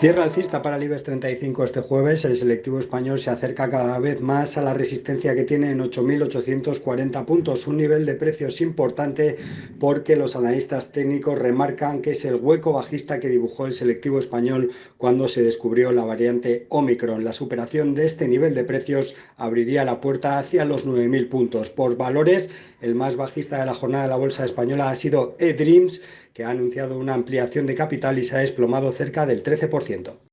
Cierra alcista para el IBEX 35 este jueves. El selectivo español se acerca cada vez más a la resistencia que tiene en 8.840 puntos, un nivel de precios importante porque los analistas técnicos remarcan que es el hueco bajista que dibujó el selectivo español cuando se descubrió la variante Omicron. La superación de este nivel de precios abriría la puerta hacia los 9.000 puntos. Por valores, el más bajista de la jornada de la bolsa española ha sido eDreams, que ha anunciado una ampliación de capital y se ha desplomado cerca del 13%.